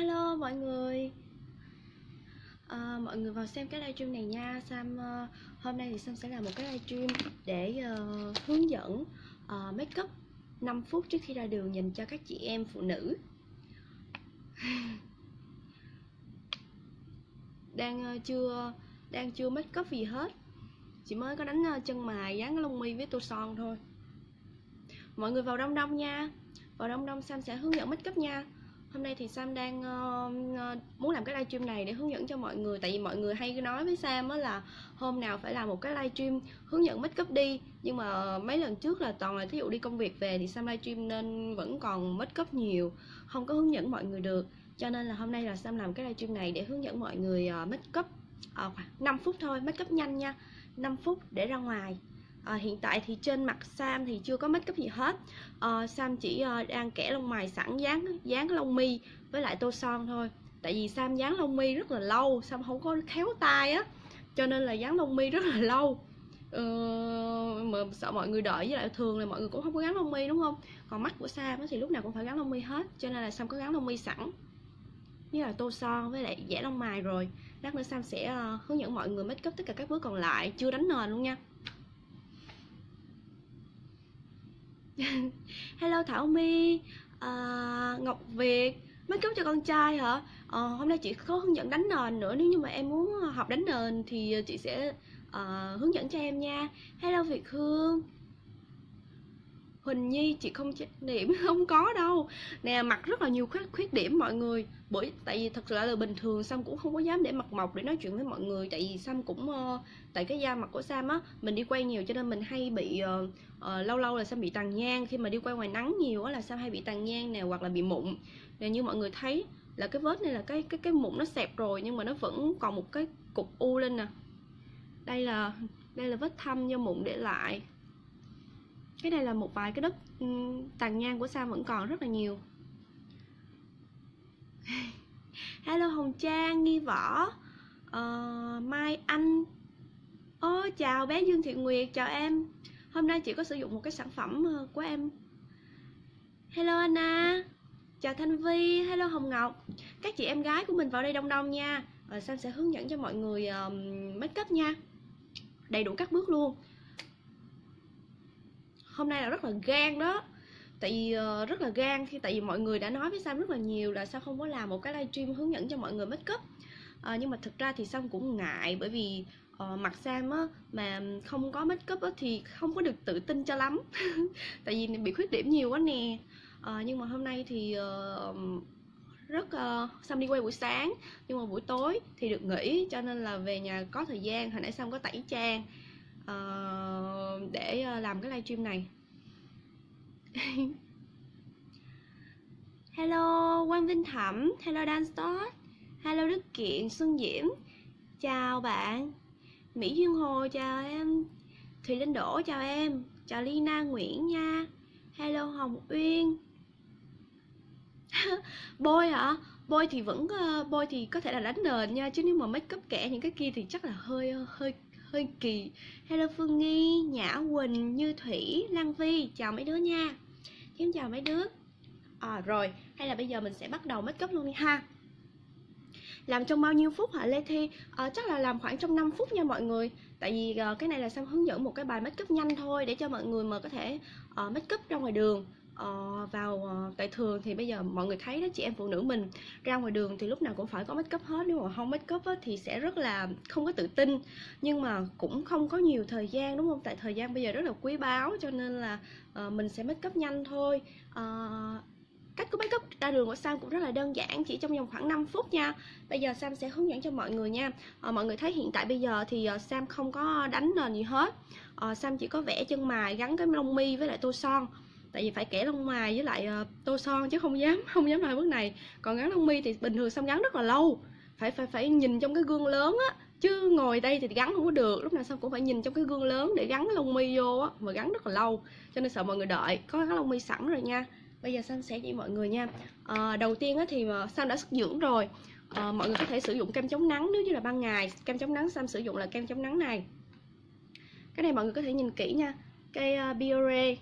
Hello mọi người. À, Mọi người vào xem cái livestream này nha. Sam uh, Hôm nay thì Sam sẽ làm một cái livestream Để uh, hướng dẫn uh, make up 5 phút trước khi ra đường Dành cho các chị em phụ nữ. Đang uh, chưa Đang chưa make up gì hết. Chỉ mới có đánh uh, chân mài Dán lông mi với tô son thôi. Mọi người vào đông đông nha. Vào đông đông Sam sẽ hướng dẫn make up nha. Hôm nay thì Sam đang uh, muốn làm cái livestream này để hướng dẫn cho mọi người. Tại vì mọi người hay nói với Sam á là hôm nào phải làm một cái livestream hướng dẫn make up đi. Nhưng mà mấy lần trước là toàn là thí dụ đi công việc về thì Sam livestream nên vẫn còn make up nhiều Không có hướng dẫn mọi người được. Cho nên là hôm nay là Sam làm cái livestream này để hướng dẫn mọi người uh, make up uh, 5 phút thôi, make up nhanh nha 5 phút để ra ngoài à, hiện tại thì trên mặt Sam thì chưa có make up gì hết. À, Sam chỉ uh, đang kẻ lông mày sẵn dán dán lông mi với lại tô son thôi. Tại vì Sam dán lông mi rất là lâu Sam không có khéo tay á cho nên là dán lông mi rất là lâu. Ừ, mà sợ mọi người đợi với lại thường là mọi người cũng không có gắn lông mi đúng không? Còn mắt của Sam thì lúc nào cũng phải gắn lông mi hết cho nên là Sam có gắn lông mi sẵn. Như là tô son với lại vẽ lông mày rồi. Lát nữa Sam sẽ uh, hướng dẫn mọi người make up tất cả các bước còn lại chưa đánh nền luôn nha. hello thảo my à, ngọc việt make up cho con trai hả? À, hôm nay chị có hướng dẫn đánh nền nữa nếu như mà em muốn học đánh nền thì chị sẽ uh, hướng dẫn cho em nha. Hello việt hương. Huỳnh Nhi chị không điểm không có đâu. Nè mặt rất là nhiều khuyết, khuyết điểm mọi người. Bởi tại vì thật sự là bình thường Sam cũng không có dám để mặt mộc để nói chuyện với mọi người. Tại vì Sam cũng uh, tại cái da mặt của Sam á mình đi quay nhiều cho nên mình hay bị uh, uh, lâu lâu là Sam bị tàn nhang. Khi mà đi quay ngoài nắng nhiều á là Sam hay bị tàn nhang nè hoặc là bị mụn. Nè như mọi người thấy là cái vết này là cái cái cái mụn nó xẹp rồi nhưng mà nó vẫn còn một cái cục u lên nè. Đây là đây là vết thâm do mụn để lại cái này là một vài cái đất ừ, tàn nhang của Sam vẫn còn rất là nhiều. Hello hồng trang nghi võ uh, mai anh. Ô oh, chào bé dương thị nguyệt chào em. Hôm nay chị có sử dụng một cái sản phẩm ờ, của em. Hello anna chào thanh vi hello hồng ngọc. Các chị em gái của mình vào đây đông đông nha. Rồi sam sẽ hướng dẫn cho mọi người uh, make up nha. Đầy đủ các bước luôn hôm nay là rất là gan đó. Tại vì uh, rất là gan khi tại vì mọi người đã nói với sam rất là nhiều là sao không có làm một cái livestream hướng dẫn cho mọi người make up. Uh, nhưng mà thực ra thì sam cũng ngại bởi vì uh, mặt sam á mà không có make up á thì không có được tự tin cho lắm. Tại vì bị khuyết điểm nhiều quá nè. Uh, nhưng mà hôm nay thì uh, rất uh, sam đi quay buổi sáng nhưng mà buổi tối thì được nghỉ cho nên là về nhà có thời gian. Hồi nãy sam có tẩy trang uh, để ờ, làm cái livestream này. Hello quang vinh thẩm. Hello dan stott. Hello đức kiện xuân diễm. Chào bạn. Mỹ duyên hồ chào em. Thùy linh đỗ chào em. Chào lina nguyễn nha. Hello hồng uyên. Bôi hả? Bôi thì vẫn ờ, bôi thì có thể là đánh nền nha chứ nếu mà make up kẻ những cái kia thì chắc là hơi hơi hơi kỳ. Hello phương nghi nhã quỳnh như thủy lan vi. Chào mấy đứa nha. Em chào mấy đứa. À rồi. Hay là bây giờ mình sẽ bắt đầu make up luôn đi ha. Làm trong bao nhiêu phút hả Lê Thi? À, chắc là làm khoảng trong 5 phút nha mọi người. Tại vì uh, cái này là Sam hướng dẫn một cái bài make up nhanh thôi Để cho mọi người mà có thể uh, make up ra ngoài đường uh, vào uh, tại thường thì bây giờ mọi người thấy đó chị em phụ nữ mình ra ngoài đường thì lúc nào cũng phải có make up hết. Nếu mà không make up á, thì sẽ rất là không có tự tin. Nhưng mà cũng không có nhiều thời gian đúng không? Tại thời gian bây giờ rất là quý báu cho nên là uh, mình sẽ make up nhanh thôi. Uh, cách của make up ra đường của Sam cũng rất là đơn giản chỉ trong vòng khoảng 5 phút nha. Bây giờ Sam sẽ hướng dẫn cho mọi người nha. À, mọi người thấy hiện tại bây giờ thì uh, Sam không có đánh nền gì hết. À, Sam chỉ có vẽ chân mài gắn cái lông mi với lại tô son tại vì phải kẻ lông mày với lại uh, tô son chứ không dám không dám làm bước này. Còn gắn lông mi thì bình thường xong gắn rất là lâu. Phải phải phải nhìn trong cái gương lớn á. Chứ ngồi đây thì gắn không có được lúc nào xong cũng phải nhìn trong cái gương lớn để gắn lông mi vô á mà gắn rất là lâu. Cho nên sợ mọi người đợi có gắn lông mi sẵn rồi nha. Bây giờ sam sẽ chỉ mọi người nha. À, đầu tiên á thì ờ, mà đã sức dưỡng rồi. À, mọi người có thể sử dụng kem chống nắng nếu như là ban ngày. Kem chống nắng sam sử dụng là kem chống nắng này. Cái này mọi người có thể nhìn kỹ nha. Cây uh, Biore.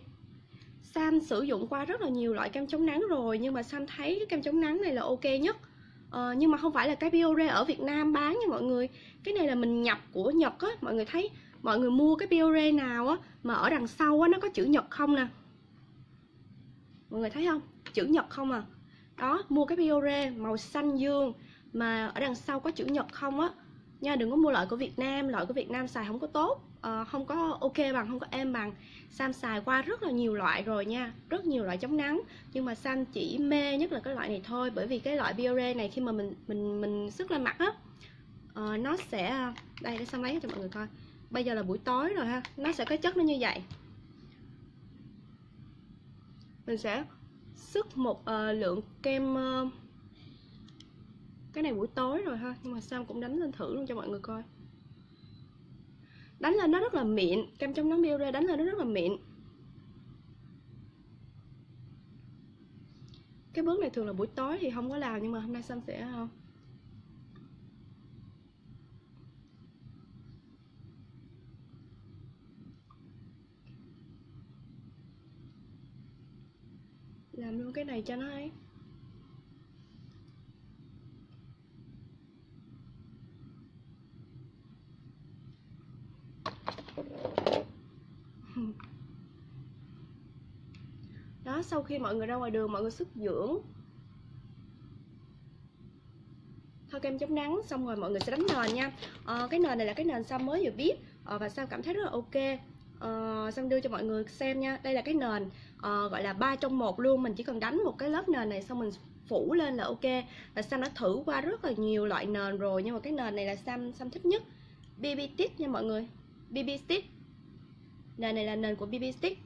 Sam sử dụng qua rất là nhiều loại kem chống nắng rồi nhưng mà Sam thấy cái kem chống nắng này là ok nhất. Ờ, nhưng mà không phải là cái Biore ở Việt Nam bán nha mọi người. Cái này là mình nhập của Nhật á mọi người thấy mọi người mua cái Biore nào á mà ở đằng sau á nó có chữ Nhật không nè. Mọi người thấy không? Chữ Nhật không à. Đó mua cái Biore màu xanh dương mà ở đằng sau có chữ Nhật không á. Nha đừng có mua loại của Việt Nam loại của Việt Nam xài không có tốt uh, không có ok bằng không có êm bằng. Sam xài qua rất là nhiều loại rồi nha rất nhiều loại chống nắng. Nhưng mà Sam chỉ mê nhất là cái loại này thôi bởi vì cái loại Biore này khi mà mình mình mình sức lên mặt á uh, nó sẽ đây để Sam lấy cho mọi người coi. Bây giờ là buổi tối rồi ha nó sẽ có chất nó như vậy. Mình sẽ sức một uh, lượng kem uh, cái này buổi tối rồi ha nhưng mà Sam cũng đánh lên thử luôn cho mọi người coi đánh lên nó rất là mịn. Kem chống nắng Biore đánh lên nó rất là mịn. Cái bước này thường là buổi tối thì không có làm, nhưng mà hôm nay xanh sẽ không làm luôn cái này cho nó ấy. Đó sau khi mọi người ra ngoài đường mọi người sức dưỡng. Thoa kem chống nắng xong rồi mọi người sẽ đánh nền nha. À, cái nền này là cái nền Sam mới vừa biết à, ờ, và sao cảm thấy rất là ok. À, Sam đưa cho mọi người xem nha. Đây là cái nền à, gọi là ba trong một luôn. Mình chỉ cần đánh một cái lớp nền này xong mình phủ lên là ok. Và Sam đã thử qua rất là nhiều loại nền rồi nhưng mà cái nền này là Sam Sam thích nhất. BB Stick nha mọi người. BB Stick. Nền này là nền của BB Stick.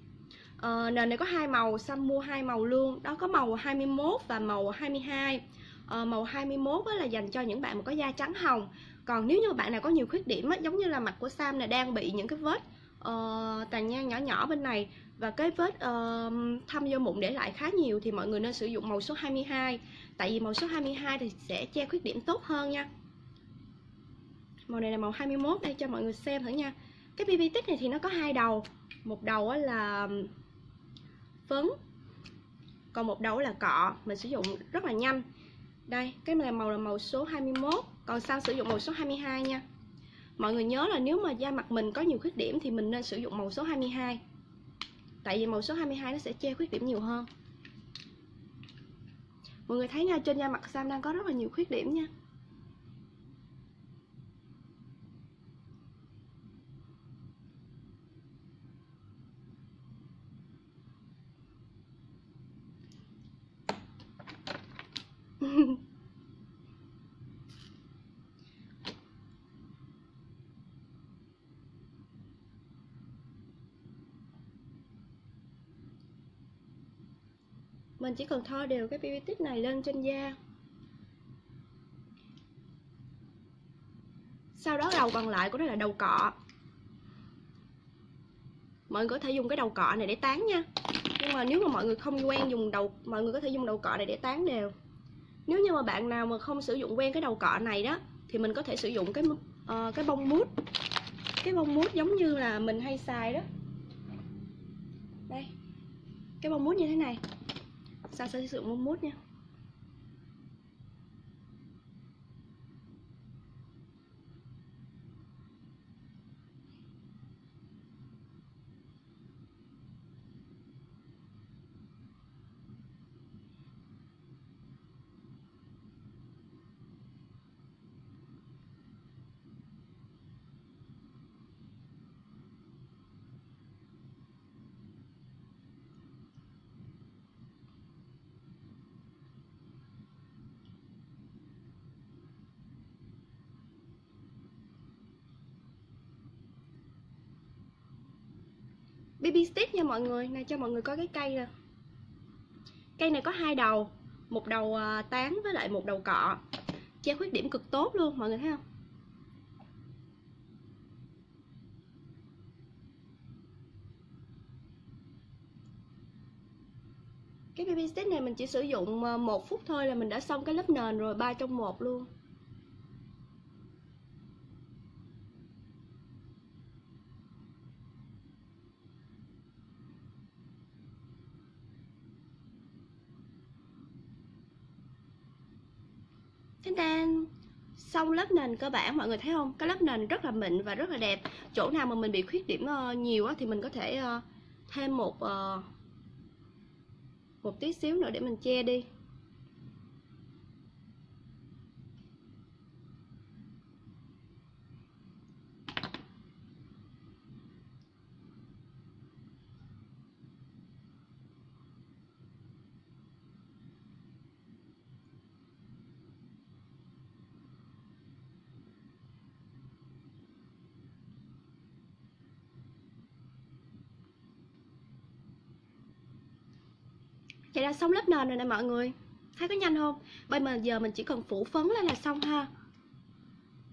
À, nền này có hai màu Sam mua hai màu luôn. Đó có màu 21 và màu 22 à, ờ, màu 21 là dành cho những bạn mà có da trắng hồng. Còn nếu như bạn nào có nhiều khuyết điểm á, giống như là mặt của Sam này đang bị những cái vết uh, tàn nhang nhỏ nhỏ bên này và cái vết uh, thâm vô mụn để lại khá nhiều thì mọi người nên sử dụng màu số 22 tại vì màu số 22 thì sẽ che khuyết điểm tốt hơn nha. Màu này là màu 21 đây cho mọi người xem thử nha cái BB tích này thì nó có hai đầu. Một đầu là phấn, còn một đầu là cọ. Mình sử dụng rất là nhanh. Đây, cái này màu là màu số 21 còn sao sử dụng màu số 22 nha. Mọi người nhớ là nếu mà da mặt mình có nhiều khuyết điểm thì mình nên sử dụng màu số 22 tại vì màu số 22 nó sẽ che khuyết điểm nhiều hơn. Mọi người thấy nha, trên da mặt Sam đang có rất là nhiều khuyết điểm nha. mình chỉ cần thoa đều cái BB tích này lên trên da. Sau đó đầu còn lại của nó là đầu cọ. Mọi người có thể dùng cái đầu cọ này để tán nha. Nhưng mà nếu mà mọi người không quen dùng đầu, mọi người có thể dùng đầu cọ này để tán đều nếu như mà bạn nào mà không sử dụng quen cái đầu cọ này đó thì mình có thể sử dụng cái uh, cái bông mút. Cái bông mút giống như là mình hay xài đó. Đây. Cái bông mút như thế này. Sao sẽ sử dụng bông mút nha? Baby stick nha mọi người. Này, cho mọi người có cái cây nè. Cây này có hai đầu, một đầu à, tán với lại một đầu cọ. Che khuyết điểm cực tốt luôn, mọi người thấy không? Cái baby stick này mình chỉ sử dụng à, một phút thôi là mình đã xong cái lớp nền rồi, ba trong một luôn Tên tên xong lớp nền cơ bản, mọi người thấy không? Cái lớp nền rất là mịn và rất là đẹp. Chỗ nào mà mình bị khuyết điểm ờ, nhiều thì mình có thể ờ, thêm một ờ, một tí xíu nữa để mình che đi Vậy là xong lớp nền rồi nè mọi người. Thấy có nhanh không? Bây giờ mình chỉ cần phủ phấn lên là xong ha.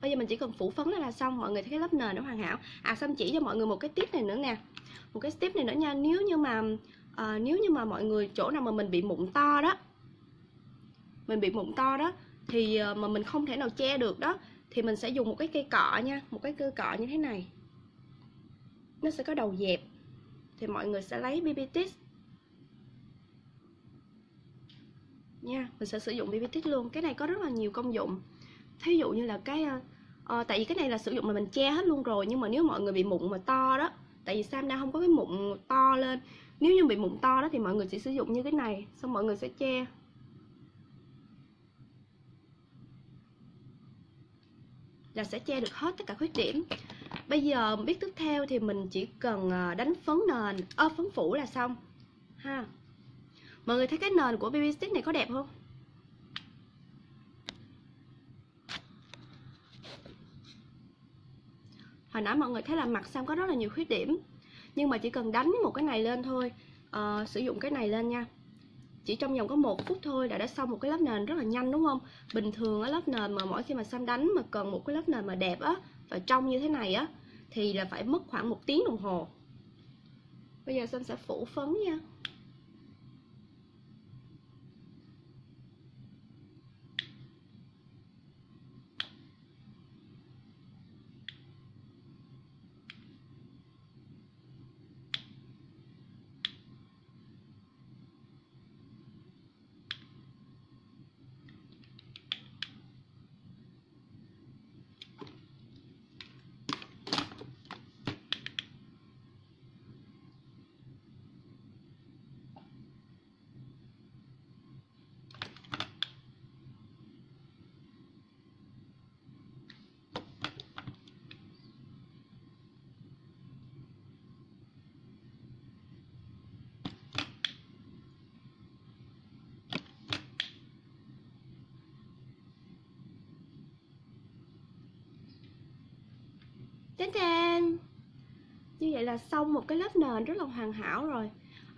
Bây giờ mình chỉ cần phủ phấn lên là xong. Mọi người thấy cái lớp nền nó hoàn hảo. À xong chỉ cho mọi người một cái tip này nữa nè. Một cái tip này nữa nha. Nếu như mà à, nếu như mà mọi người chỗ nào mà mình bị mụn to đó Mình bị mụn to đó Thì ờ, mà mình không thể nào che được đó Thì mình sẽ dùng một cái cây cọ nha. Một cái cây cọ như thế này. Nó sẽ có đầu dẹp. Thì mọi người sẽ lấy BB Tips nha. Mình sẽ sử dụng BB Tick luôn. Cái này có rất là nhiều công dụng. Thí dụ như là cái uh, tại vì cái này là sử dụng mà mình che hết luôn rồi nhưng mà nếu mọi người bị mụn mà to đó tại vì Sam đang không có cái mụn to lên. Nếu như bị mụn to đó thì mọi người sẽ sử dụng như cái này xong mọi người sẽ che. Là sẽ che được hết tất cả khuyết điểm. Bây giờ biết tiếp theo thì mình chỉ cần ờ, đánh phấn nền ơ phấn phủ là xong. Ha. Mọi người thấy cái nền của BB Stick này có đẹp không? Hồi nãy mọi người thấy là mặt Sam có rất là nhiều khuyết điểm Nhưng mà chỉ cần đánh một cái này lên thôi uh, Sử dụng cái này lên nha Chỉ trong vòng có một phút thôi là đã xong một cái lớp nền rất là nhanh đúng không? Bình thường á lớp nền mà mỗi khi mà Sam đánh mà cần một cái lớp nền mà đẹp á Và trong như thế này á Thì là phải mất khoảng một tiếng đồng hồ Bây giờ Sam sẽ phủ phấn nha Tên tên Như vậy là xong một cái lớp nền rất là hoàn hảo rồi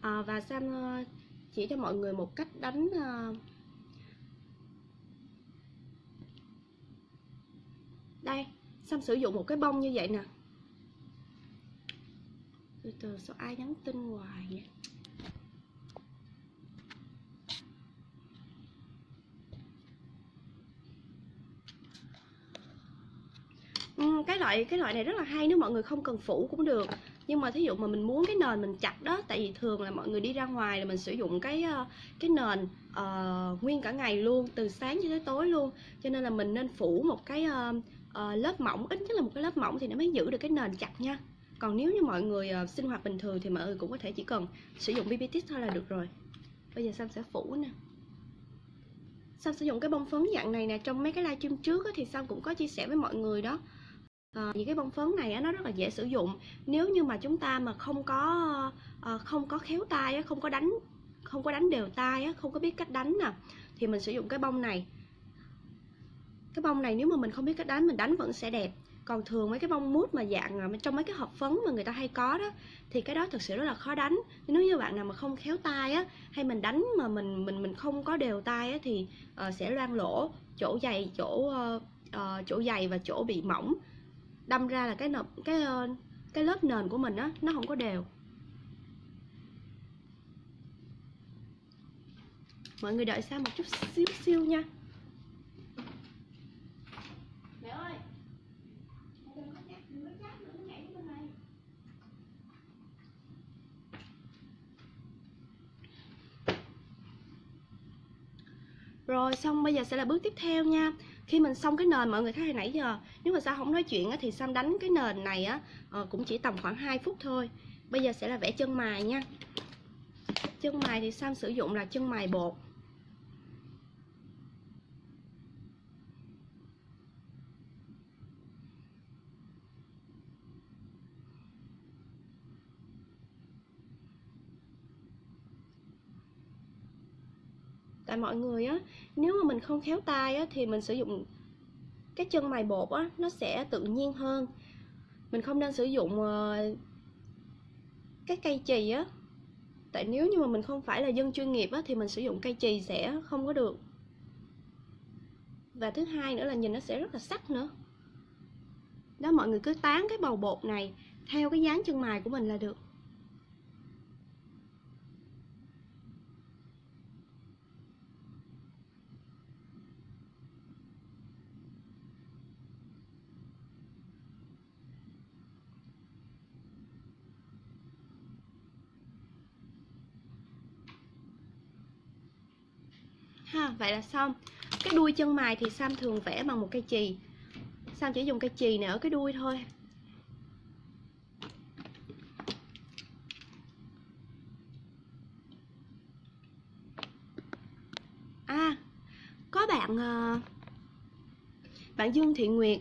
à, Và Sam ờ, chỉ cho mọi người một cách đánh. Ờ, đây, Sam sử dụng một cái bông như vậy nè Từ từ sao ai nhắn tin hoài vậy Ừ, cái loại cái loại này rất là hay nếu mọi người không cần phủ cũng được. Nhưng mà thí dụ mà mình muốn cái nền mình chặt đó tại vì thường là mọi người đi ra ngoài là mình sử dụng cái ờ, cái nền uh, nguyên cả ngày luôn từ sáng cho tới tối luôn. Cho nên là mình nên phủ một cái uh, uh, lớp mỏng ít nhất là một cái lớp mỏng thì nó mới giữ được cái nền chặt nha. Còn nếu như mọi người uh, sinh hoạt bình thường thì mọi người cũng có thể chỉ cần sử dụng BB Tip thôi là được rồi. Bây giờ Sam sẽ phủ nè. Sam sử dụng cái bông phấn dạng này nè trong mấy cái livestream trước thì Sam cũng có chia sẻ với mọi người đó. Ờ, à, vì cái bông phấn này á, nó rất là dễ sử dụng. Nếu như mà chúng ta mà không có à, không có khéo tay á, không có đánh không có đánh đều tay á, không có biết cách đánh nè thì mình sử dụng cái bông này. Cái bông này nếu mà mình không biết cách đánh mình đánh vẫn sẽ đẹp. Còn thường mấy cái bông mút mà dạng ờ, trong mấy cái hộp phấn mà người ta hay có đó thì cái đó thực sự rất là khó đánh. Nếu như bạn nào mà không khéo tay á hay mình đánh mà mình mình mình không có đều tay á thì uh, sẽ loang lỗ chỗ dày chỗ uh, uh, chỗ dày và chỗ bị mỏng đâm ra là cái nộp cái ờ, cái lớp nền của mình á nó không có đều. Mọi người đợi xa một chút xíu xíu nha. Rồi xong bây giờ sẽ là bước tiếp theo nha khi mình xong cái nền mọi người thấy hồi nãy giờ nếu mà sao không nói chuyện á, thì Sam đánh cái nền này á ờ, cũng chỉ tầm khoảng 2 phút thôi. Bây giờ sẽ là vẽ chân mài nha. Chân mài thì Sam sử dụng là chân mài bột. Tại mọi người á. Nếu mà mình không khéo tay á thì mình sử dụng cái chân mài bột á nó sẽ tự nhiên hơn. Mình không nên sử dụng uh, cái cây chì á. Tại nếu như mà mình không phải là dân chuyên nghiệp á thì mình sử dụng cây chì sẽ không có được. Và thứ hai nữa là nhìn nó sẽ rất là sắc nữa. Đó mọi người cứ tán cái bầu bột này theo cái dáng chân mài của mình là được. Ha, vậy là xong. Cái đuôi chân mài thì Sam thường vẽ bằng một cây chì. Sam chỉ dùng cây chì này ở cái đuôi thôi. À có bạn ờ, bạn Dương Thị Nguyệt.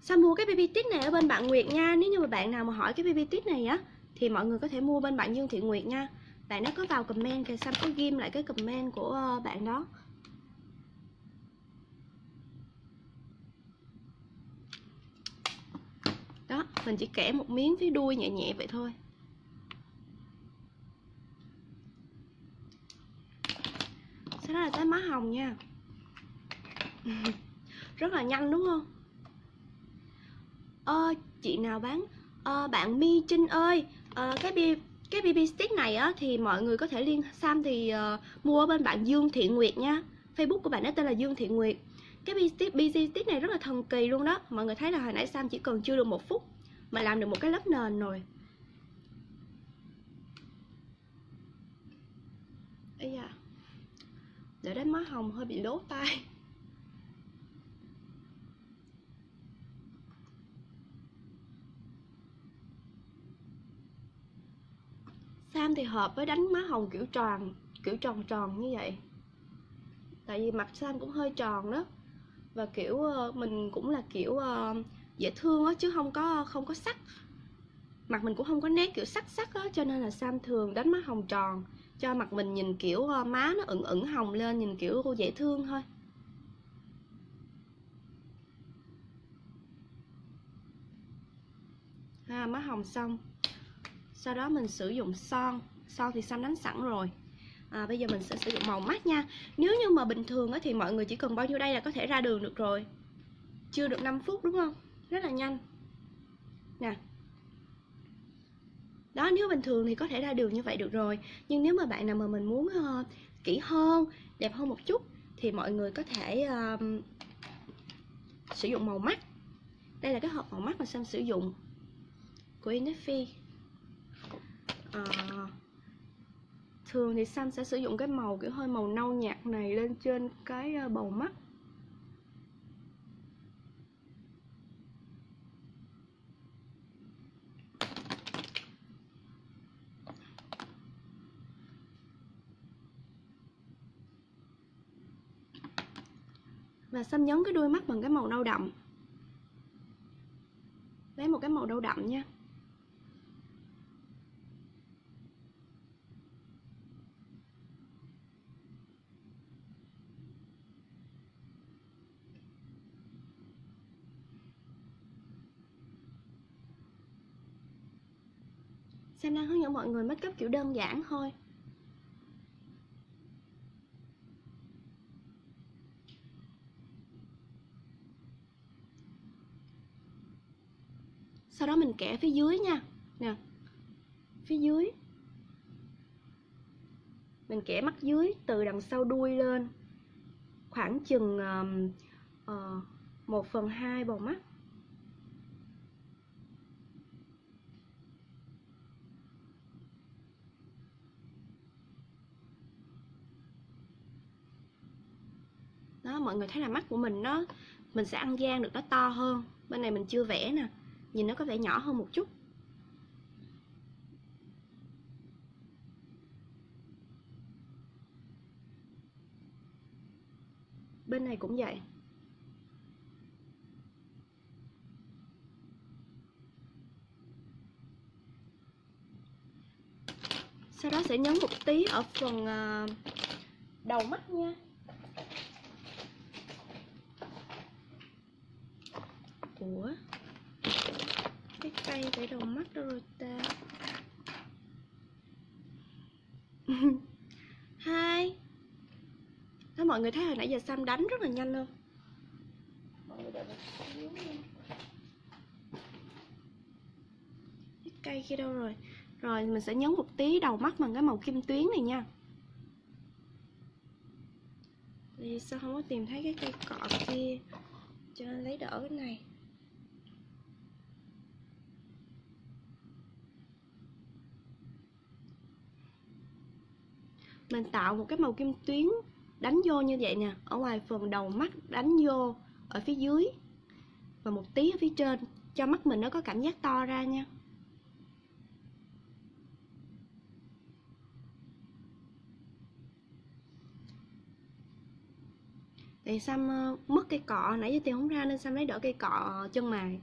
Sam mua cái baby Tít này ở bên bạn Nguyệt nha. Nếu như mà bạn nào mà hỏi cái baby Tít này á, Thì mọi người có thể mua bên bạn Dương Thị Nguyệt nha bạn nó có vào comment thì Sam có ghim lại cái comment của ờ, bạn đó. Đó mình chỉ kẻ một miếng phía đuôi nhẹ nhẹ vậy thôi. Sau đó là tới má hồng nha. Rất là nhanh đúng không? Ơ chị nào bán? Ờ, bạn mi trinh ơi. Ờ, cái bia cái BB stick này á thì mọi người có thể liên Sam thì uh, mua ở bên bạn Dương Thiện Nguyệt nha. Facebook của bạn ấy tên là Dương Thiện Nguyệt. Cái BB stick, BB stick này rất là thần kỳ luôn đó. Mọi người thấy là hồi nãy Sam chỉ cần chưa được một phút mà làm được một cái lớp nền rồi. Ây da à, để đến má hồng hơi bị lố tay Sam thì hợp với đánh má hồng kiểu tròn kiểu tròn tròn như vậy. Tại vì mặt Sam cũng hơi tròn đó. Và kiểu ờ, mình cũng là kiểu ờ, dễ thương á chứ không có không có sắc. Mặt mình cũng không có nét kiểu sắc sắc á cho nên là Sam thường đánh má hồng tròn. Cho mặt mình nhìn kiểu ờ, má nó ửng ửng hồng lên nhìn kiểu dễ thương thôi. À, má hồng xong sau đó mình sử dụng son. Son thì xanh đánh sẵn rồi. À, bây giờ mình sẽ sử dụng màu mắt nha. Nếu như mà bình thường thì mọi người chỉ cần bao nhiêu đây là có thể ra đường được rồi. Chưa được 5 phút đúng không? Rất là nhanh. Nè. Đó nếu bình thường thì có thể ra đường như vậy được rồi. Nhưng nếu mà bạn nào mà mình muốn uh, kỹ hơn đẹp hơn một chút thì mọi người có thể uh, sử dụng màu mắt. Đây là cái hộp màu mắt mà Sam sử dụng. Của Innisfree. Ờ. thường thì Sam sẽ sử dụng cái màu kiểu hơi màu nâu nhạt này lên trên cái ờ, bầu mắt. Và Sam nhấn cái đuôi mắt bằng cái màu nâu đậm. Lấy một cái màu nâu đậm nha. Sam đang hướng dẫn mọi người make up kiểu đơn giản thôi. Sau đó mình kẻ phía dưới nha. Nè Phía dưới. Mình kẻ mắt dưới từ đằng sau đuôi lên. Khoảng chừng um, uh, 1 phần 2 bầu mắt đó mọi người thấy là mắt của mình nó, mình sẽ ăn gian được nó to hơn. Bên này mình chưa vẽ nè, nhìn nó có vẻ nhỏ hơn một chút. Bên này cũng vậy. Sau đó sẽ nhấn một tí ở phần à, đầu mắt nha. Của cái cây cái đầu mắt đâu rồi ta. Hai. Đó mọi người thấy hồi nãy giờ Sam đánh rất là nhanh không cái cây kia đâu rồi? Rồi, mình sẽ nhấn một tí đầu mắt bằng cái màu kim tuyến này nha. Vì sao không có tìm thấy cái cây cọ kia? Cho nên lấy đỡ cái này. Mình tạo một cái màu kim tuyến đánh vô như vậy nè. Ở ngoài phần đầu mắt đánh vô ở phía dưới Và một tí ở phía trên Cho mắt mình nó có cảm giác to ra nha. Thì Sam mất cây cọ? Nãy giờ tiền không ra nên Sam lấy đỡ cây cọ chân mày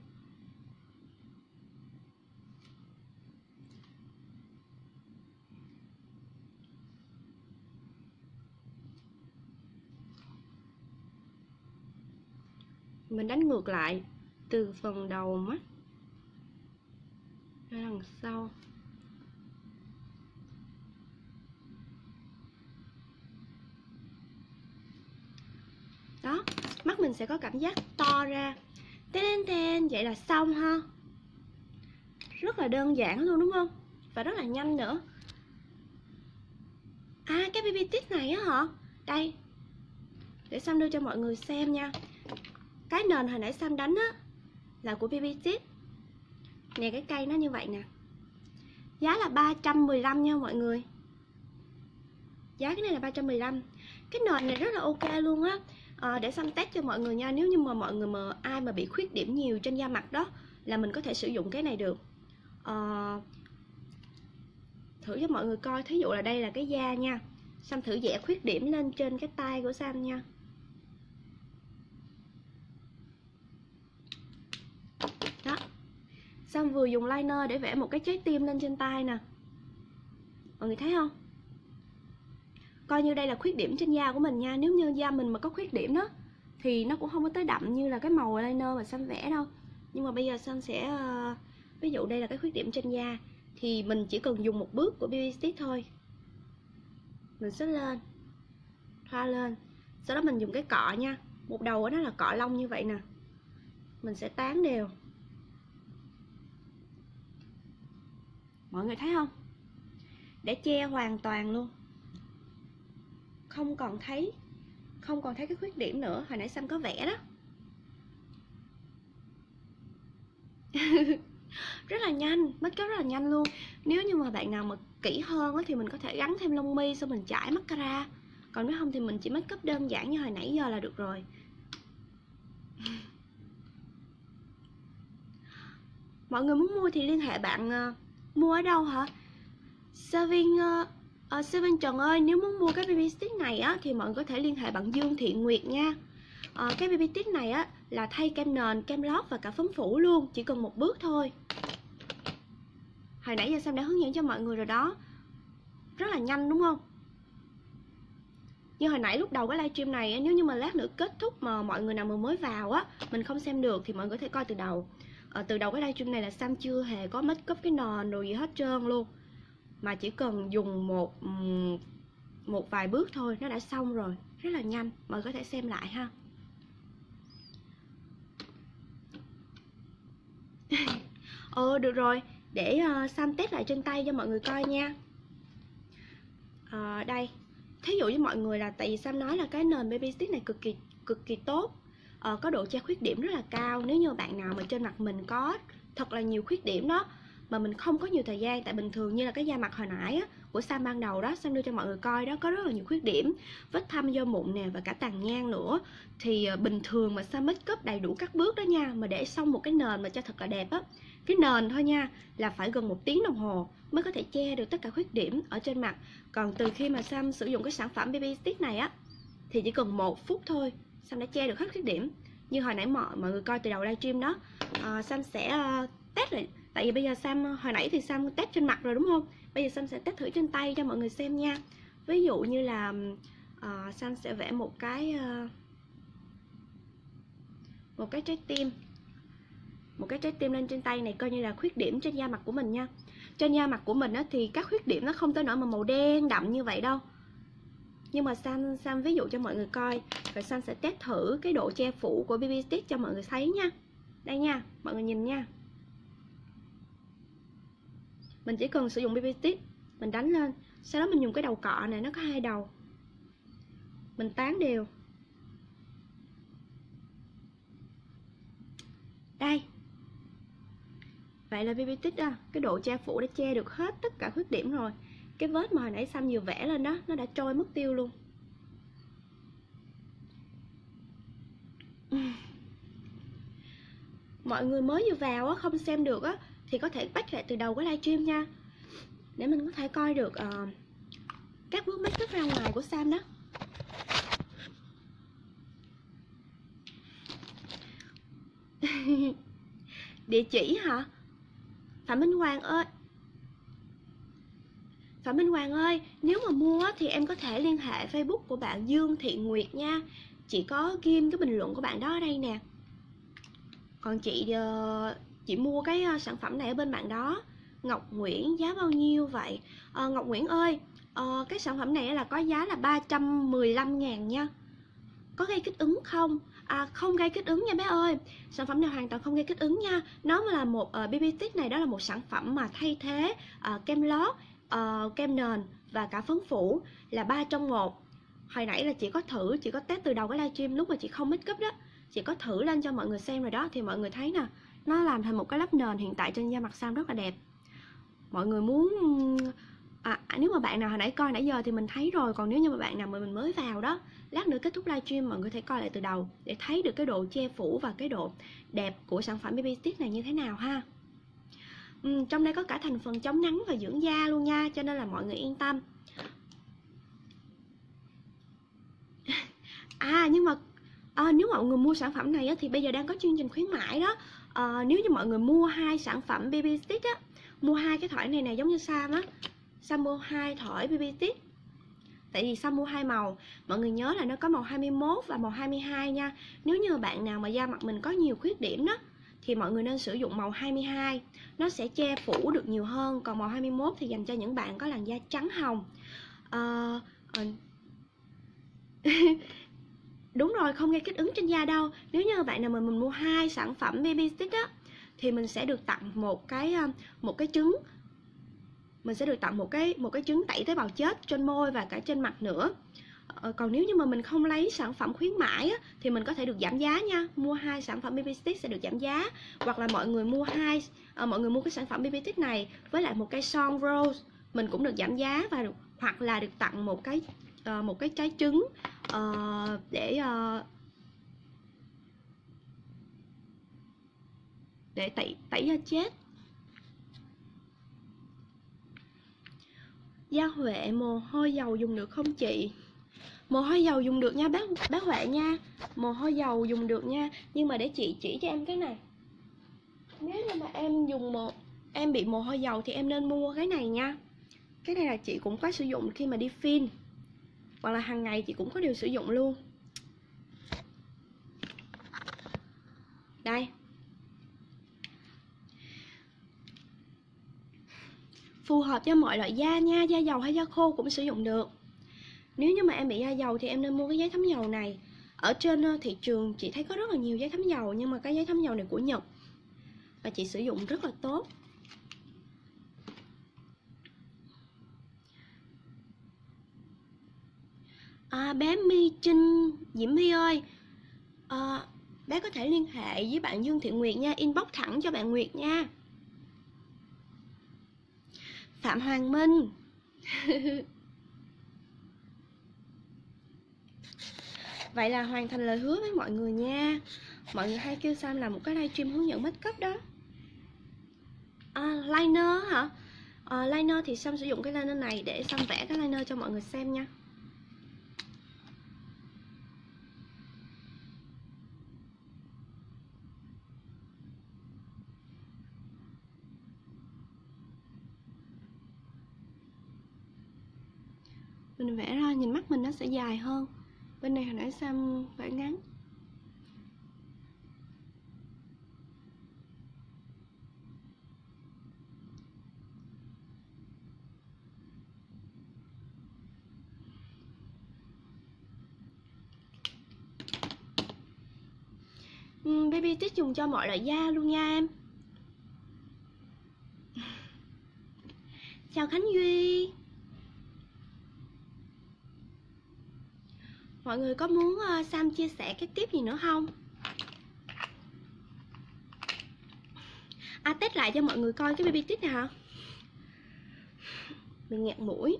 mình đánh ngược lại từ phần đầu mắt ra đằng sau. Đó, mắt mình sẽ có cảm giác to ra. Ten tên vậy là xong ha. Rất là đơn giản luôn, đúng không? Và rất là nhanh nữa. À cái baby tip này á hả? Đây, để Sam đưa cho mọi người xem nha cái nền hồi nãy Sam đánh á là của bb tip nè cái cây nó như vậy nè. Giá là 315 nha mọi người. Giá cái này là 315 cái nền này rất là ok luôn á. À, để xăm test cho mọi người nha. Nếu như mà mọi người mà ai mà bị khuyết điểm nhiều trên da mặt đó là mình có thể sử dụng cái này được. À, thử cho mọi người coi. Thí dụ là đây là cái da nha. Sam thử vẽ khuyết điểm lên trên cái tay của Sam nha đó xong vừa dùng liner để vẽ một cái trái tim lên trên tay nè? Mọi người thấy không? Coi như đây là khuyết điểm trên da của mình nha. Nếu như da mình mà có khuyết điểm đó, thì nó cũng không có tới đậm như là cái màu liner mà xanh vẽ đâu. Nhưng mà bây giờ xanh sẽ ờ, ví dụ đây là cái khuyết điểm trên da, thì mình chỉ cần dùng một bước của BB stick thôi. Mình xếp lên, thoa lên. Sau đó mình dùng cái cọ nha. Một đầu của nó là cọ lông như vậy nè. Mình sẽ tán đều. Mọi người thấy không? Để che hoàn toàn luôn. Không còn thấy, không còn thấy cái khuyết điểm nữa. Hồi nãy xăm có vẽ đó. Rất là nhanh, make up rất là nhanh luôn. Nếu như mà bạn nào mà kỹ hơn thì mình có thể gắn thêm lông mi xong mình chải mascara. Còn nếu không thì mình chỉ make up đơn giản như hồi nãy giờ là được rồi. Mọi người muốn mua thì liên hệ bạn ờ, mua ở đâu hả serving, uh, uh, Serving Trần ơi, nếu muốn mua cái baby stick này á thì mọi người có thể liên hệ bạn Dương Thị Nguyệt nha. Uh, cái baby stick này á là thay kem nền, kem lót và cả phấn phủ luôn, chỉ cần một bước thôi. Hồi nãy giờ Sam đã hướng dẫn cho mọi người rồi đó. Rất là nhanh đúng không? Như hồi nãy lúc đầu cái livestream này nếu như mà lát nữa kết thúc mà mọi người nào mà mới vào á, mình không xem được thì mọi người có thể coi từ đầu. À, từ đầu cái livestream này là Sam chưa hề có make up cái nền rồi gì hết trơn luôn. Mà chỉ cần dùng một một vài bước thôi nó đã xong rồi. Rất là nhanh. Mọi người có thể xem lại ha. Ờ được rồi. Để uh, Sam test lại trên tay cho mọi người coi nha. À, đây. Thí dụ với mọi người là tại vì Sam nói là cái nền baby stick này cực kỳ cực kỳ tốt uh, có độ che khuyết điểm rất là cao. Nếu như bạn nào mà trên mặt mình có thật là nhiều khuyết điểm đó mà mình không có nhiều thời gian tại bình thường như là cái da mặt hồi nãy á của Sam ban đầu đó Sam đưa cho mọi người coi đó có rất là nhiều khuyết điểm. Vết thâm do mụn nè và cả tàn nhang nữa. Thì ờ, bình thường mà Sam make up đầy đủ các bước đó nha mà để xong một cái nền mà cho thật là đẹp á cái nền thôi nha là phải gần một tiếng đồng hồ mới có thể che được tất cả khuyết điểm ở trên mặt. Còn từ khi mà Sam sử dụng cái sản phẩm BB Stick này á thì chỉ cần một phút thôi Sam đã che được hết khuyết điểm. Như hồi nãy mọi mọi người coi từ đầu livestream đó uh, Sam sẽ uh, test lại. Tại vì bây giờ Sam ờ, hồi nãy thì Sam test trên mặt rồi đúng không? Bây giờ Sam sẽ test thử trên tay cho mọi người xem nha. Ví dụ như là uh, Sam sẽ vẽ một cái uh, một cái trái tim. Một cái trái tim lên trên tay này coi như là khuyết điểm trên da mặt của mình nha. Trên da mặt của mình á, thì các khuyết điểm nó không tới nỗi mà màu đen đậm như vậy đâu nhưng mà Sam Sam ví dụ cho mọi người coi, rồi Sam sẽ test thử cái độ che phủ của BB stick cho mọi người thấy nha. Đây nha, mọi người nhìn nha. Mình chỉ cần sử dụng BB stick, mình đánh lên. Sau đó mình dùng cái đầu cọ này, nó có hai đầu. Mình tán đều. Đây. Vậy là BB stick đó, cái độ che phủ đã che được hết tất cả khuyết điểm rồi cái vết mà hồi nãy xăm vừa vẽ lên đó nó đã trôi mất tiêu luôn. Mọi người mới vừa vào á không xem được á thì có thể bắt lại từ đầu cái livestream nha. Để mình có thể coi được uh, các bước make up ra ngoài của Sam đó. Địa chỉ hả? Phạm minh hoàng ơi phạm minh hoàng ơi nếu mà mua thì em có thể liên hệ facebook của bạn dương thị nguyệt nha. Chị có ghim cái bình luận của bạn đó ở đây nè. Còn chị ờ, chị mua cái ờ, sản phẩm này ở bên bạn đó. Ngọc Nguyễn giá bao nhiêu vậy? À, Ngọc Nguyễn ơi à, cái sản phẩm này là có giá là 315 ngàn nha. Có gây kích ứng không? À, không gây kích ứng nha bé ơi. Sản phẩm này hoàn toàn không gây kích ứng nha. Nó là một uh, BB stick này đó là một sản phẩm mà thay thế uh, kem lót uh, kem nền và cả phấn phủ là ba trong một. Hồi nãy là chị có thử chị có test từ đầu cái livestream lúc mà chị không make up đó chị có thử lên cho mọi người xem rồi đó thì mọi người thấy nè nó làm thành một cái lớp nền hiện tại trên da mặt Sam rất là đẹp. Mọi người muốn à, à, nếu mà bạn nào hồi nãy coi nãy giờ thì mình thấy rồi còn nếu như mà bạn nào mà mình mới vào đó lát nữa kết thúc livestream mọi người thể coi lại từ đầu để thấy được cái độ che phủ và cái độ đẹp của sản phẩm BB Stick này như thế nào ha ừ, trong đây có cả thành phần chống nắng và dưỡng da luôn nha cho nên là mọi người yên tâm. À nhưng mà à, nếu mọi người mua sản phẩm này á, thì bây giờ đang có chương trình khuyến mãi đó. À, nếu như mọi người mua hai sản phẩm BB Stick á mua hai cái thỏi này này giống như Sam á. Sam mua hai thỏi BB Stick. Tại vì Sam mua hai màu. Mọi người nhớ là nó có màu 21 và màu 22 nha. Nếu như bạn nào mà da mặt mình có nhiều khuyết điểm đó thì mọi người nên sử dụng màu 22 nó sẽ che phủ được nhiều hơn còn màu 21 thì dành cho những bạn có làn da trắng hồng. Uh, uh, đúng rồi không gây kích ứng trên da đâu. Nếu như bạn nào mà mình mua hai sản phẩm baby stick á thì mình sẽ được tặng một cái ờ, một cái trứng. Mình sẽ được tặng một cái một cái trứng tẩy tế bào chết trên môi và cả trên mặt nữa ờ, còn nếu như mà mình không lấy sản phẩm khuyến mãi á, thì mình có thể được giảm giá nha. Mua hai sản phẩm BB stick sẽ được giảm giá. Hoặc là mọi người mua hai à, mọi người mua cái sản phẩm BB stick này với lại một cây son rose mình cũng được giảm giá và được, hoặc là được tặng một cái uh, một cái trái trứng uh, để uh, để tẩy tẩy da chết. Da huệ mồ hôi dầu dùng được không chị? Mồ hôi dầu dùng được nha bác bác huệ nha. Mồ hôi dầu dùng được nha. Nhưng mà để chị chỉ cho em cái này. Nếu như mà em dùng một em bị mồ hôi dầu thì em nên mua cái này nha. Cái này là chị cũng có sử dụng khi mà đi phim. Hoặc là hàng ngày chị cũng có điều sử dụng luôn. Đây. Phù hợp cho mọi loại da nha. Da dầu hay da khô cũng sử dụng được nếu như mà em bị da dầu thì em nên mua cái giấy thấm dầu này. Ở trên ờ, thị trường chị thấy có rất là nhiều giấy thấm dầu nhưng mà cái giấy thấm dầu này của nhật và chị sử dụng rất là tốt. À, bé My Trinh Diễm My ơi. À, bé có thể liên hệ với bạn Dương Thị Nguyệt nha inbox thẳng cho bạn Nguyệt nha. Phạm Hoàng Minh. Vậy là hoàn thành lời hứa với mọi người nha. Mọi người hay kêu Sam làm một cái livestream hướng dẫn make up đó. À, Liner hả? À, liner thì Sam sử dụng cái liner này để Sam vẽ cái liner cho mọi người xem nha. Mình vẽ ra nhìn mắt mình nó sẽ dài hơn bên này hồi nãy Sam vải ngắn. Ừ, baby tích dùng cho mọi loại da luôn nha em. Chào khánh duy. Mọi người có muốn uh, sam chia sẻ cái tiếp gì nữa không? À test lại cho mọi người coi cái baby tip này hả? Mình nghẹt mũi.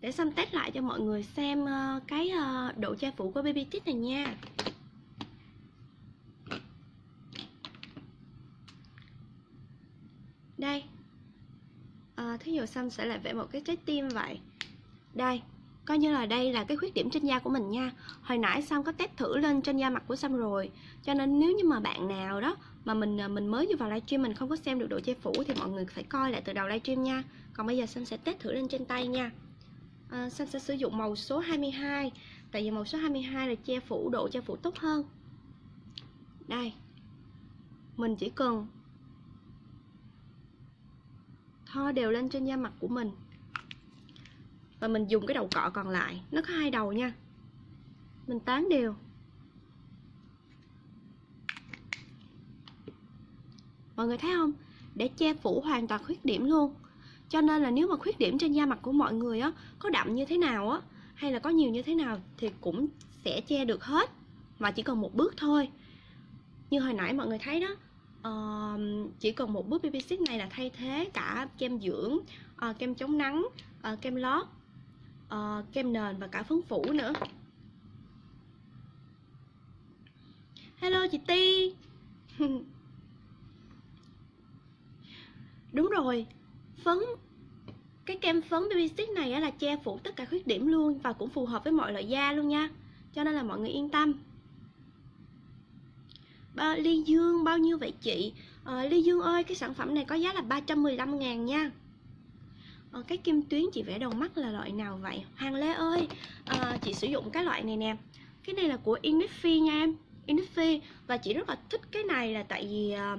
Để sam test lại cho mọi người xem uh, cái uh, độ che phủ của baby tip này nha. Đây. À, thí dụ sam sẽ lại vẽ một cái trái tim vậy. Đây coi như là đây là cái khuyết điểm trên da của mình nha. Hồi nãy sam có test thử lên trên da mặt của sam rồi. Cho nên nếu như mà bạn nào đó mà mình à, mình mới vô vào livestream mình không có xem được độ che phủ thì mọi người phải coi lại từ đầu livestream nha. Còn bây giờ sam sẽ test thử lên trên tay nha. À, sam sẽ sử dụng màu số 22 tại vì màu số 22 là che phủ độ che phủ tốt hơn. Đây. Mình chỉ cần thoa đều lên trên da mặt của mình và mình dùng cái đầu cọ còn lại nó có hai đầu nha. Mình tán đều. Mọi người thấy không? Để che phủ hoàn toàn khuyết điểm luôn. Cho nên là nếu mà khuyết điểm trên da mặt của mọi người á có đậm như thế nào á hay là có nhiều như thế nào thì cũng sẽ che được hết. Mà chỉ cần một bước thôi. Như hồi nãy mọi người thấy đó uh, chỉ cần một bước BB này là thay thế cả kem dưỡng uh, kem chống nắng uh, kem lót uh, kem nền và cả phấn phủ nữa. Hello chị Ti. Đúng rồi phấn cái kem phấn baby stick này là che phủ tất cả khuyết điểm luôn và cũng phù hợp với mọi loại da luôn nha. Cho nên là mọi người yên tâm. Ba, ly dương bao nhiêu vậy chị? À, ly dương ơi cái sản phẩm này có giá là 315 ngàn nha à, cái kim tuyến chị vẽ đầu mắt là loại nào vậy? Hoàng Lê ơi à, chị sử dụng cái loại này nè. Cái này là của Innisfree nha em. Innisfree và chị rất là thích cái này là tại vì à,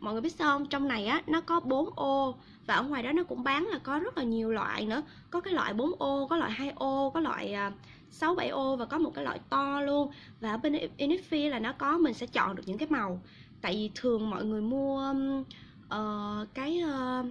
mọi người biết sao không? Trong này á nó có 4 ô và ở ngoài đó nó cũng bán là có rất là nhiều loại nữa. Có cái loại 4 ô có loại 2 ô có loại à, 6 7 ô và có một cái loại to luôn. Và ở bên Innisfree là nó có mình sẽ chọn được những cái màu. Tại vì thường mọi người mua uh, cái uh,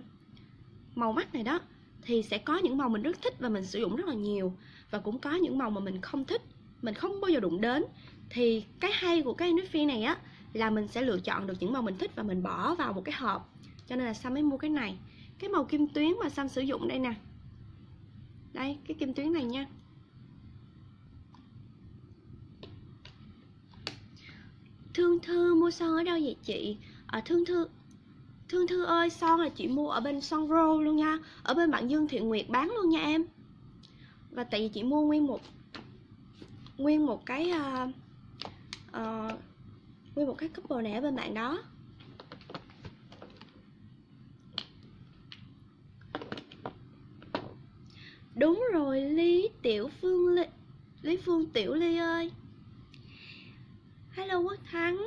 màu mắt này đó thì sẽ có những màu mình rất thích và mình sử dụng rất là nhiều. Và cũng có những màu mà mình không thích mình không bao giờ đụng đến. Thì cái hay của cái Innisfree này á là mình sẽ lựa chọn được những màu mình thích và mình bỏ vào một cái hộp. Cho nên là Sam mới mua cái này. Cái màu kim tuyến mà Sam sử dụng đây nè. Đây cái kim tuyến này nha. Thương Thư mua son ở đâu vậy chị? À, Thương Thư Thương Thư ơi, son là chị mua ở bên Son Row luôn nha? Ở bên bạn Dương Thiện Nguyệt bán luôn nha em. Và tại vì chị mua nguyên một Nguyên một cái uh, uh, Nguyên một cái couple này ở bên bạn đó. Đúng rồi Lý Tiểu Phương Lý, Lý Phương Tiểu Ly ơi. Hello Quốc Thắng.